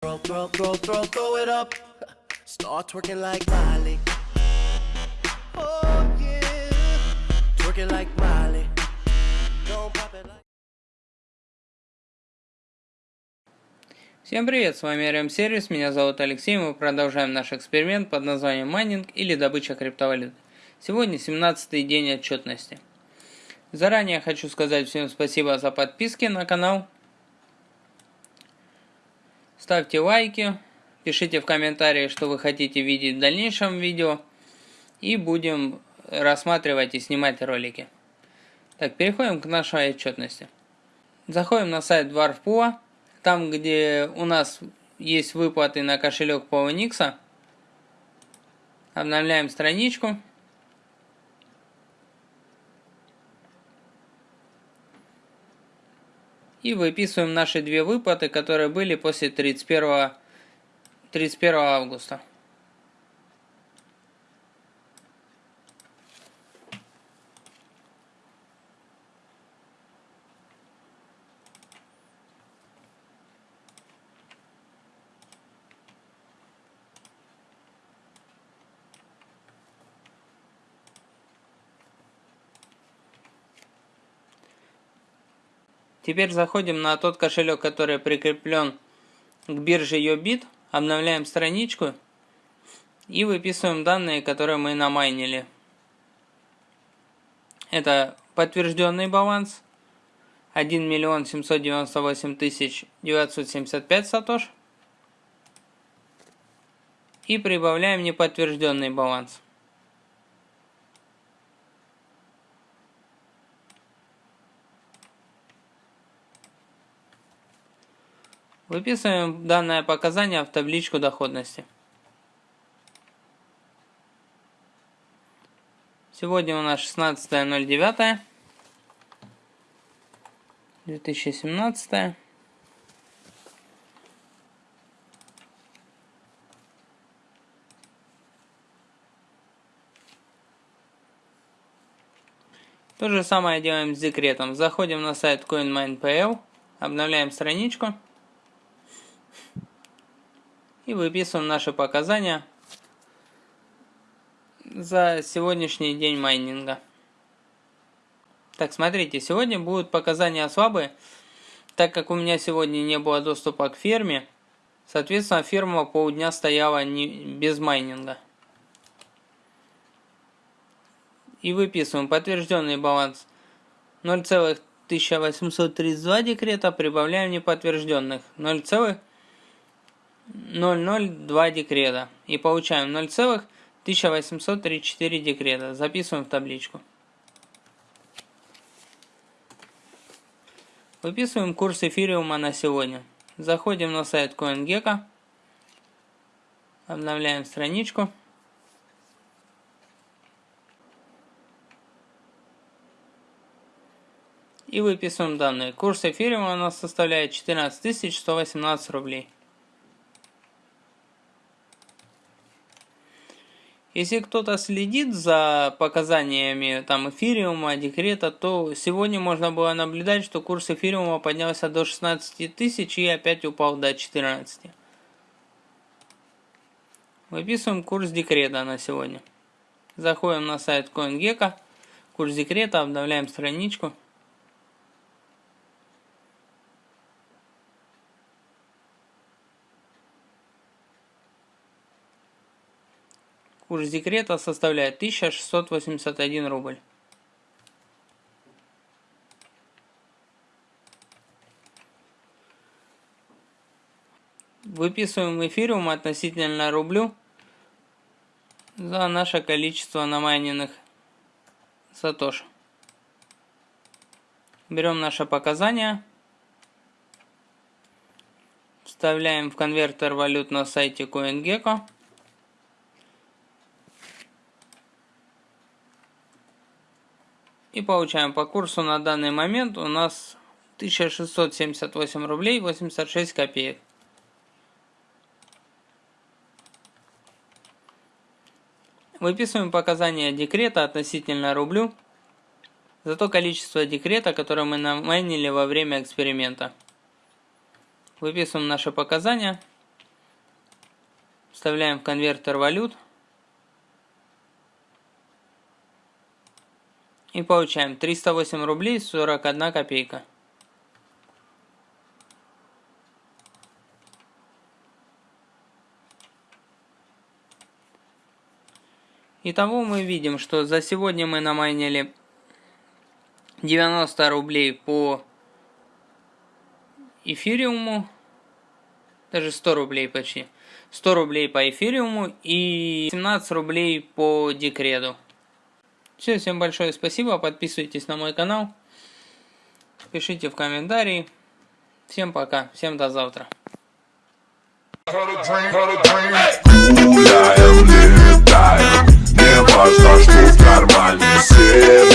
Throw, throw, throw, throw, throw it up. Start twerking like Miley. Oh yeah. Twerking like Miley. Don't pop it like. Всем привет, с вами RM Сервис, меня зовут Алексей, мы продолжаем наш эксперимент под названием майнинг или добыча криптовалют. Сегодня 17 день отчетности. Заранее хочу сказать всем спасибо за подписки на канал. Ставьте лайки, пишите в комментарии, что вы хотите видеть в дальнейшем видео. И будем рассматривать и снимать ролики. Так, переходим к нашей отчетности. Заходим на сайт Dwarfpool, там где у нас есть выплаты на кошелек PowerNix. Обновляем страничку. И выписываем наши две выплаты, которые были после 31, 31 августа. Теперь заходим на тот кошелек, который прикреплен к бирже Yobit, обновляем страничку и выписываем данные, которые мы намайнили. Это подтвержденный баланс 1 миллион 798 тысяч 975 сатош и прибавляем неподтвержденный баланс. Выписываем данное показание в табличку доходности. Сегодня у нас 16.09. 2017. То же самое делаем с декретом. Заходим на сайт CoinMine.pl, обновляем страничку и выписываем наши показания за сегодняшний день майнинга. Так, смотрите, сегодня будут показания слабые, так как у меня сегодня не было доступа к ферме, соответственно, ферма полдня стояла не, без майнинга. И выписываем подтвержденный баланс 0,1832 декрета, прибавляем неподтвержденных 0,1832 0,02 декрета и получаем 0,1834 декрета. Записываем в табличку. Выписываем курс эфириума на сегодня. Заходим на сайт CoinGecko. Обновляем страничку. И выписываем данные. Курс эфириума у нас составляет 14 118 рублей. Если кто-то следит за показаниями там эфириума, декрета, то сегодня можно было наблюдать, что курс эфириума поднялся до 16 тысяч и опять упал до 14. Выписываем курс декрета на сегодня. Заходим на сайт CoinGecko, курс декрета, обновляем страничку. Курс декрета составляет 1681 рубль. Выписываем эфириум относительно рублю за наше количество намайненных сатош. Берем наше показания, вставляем в конвертер валют на сайте CoinGecko. И получаем по курсу на данный момент у нас 1678 рублей 86 копеек. Выписываем показания декрета относительно рублю за то количество декрета, которое мы намайнили во время эксперимента. Выписываем наши показания Вставляем в конвертер валют. И получаем 308 рублей 41 копейка. Итого мы видим, что за сегодня мы намайнили 90 рублей по эфириуму, даже 100 рублей почти. 100 рублей по эфириуму и 17 рублей по декреду. Все, всем большое спасибо, подписывайтесь на мой канал, пишите в комментарии. Всем пока, всем до завтра. Не важно, что в кармане Сегодня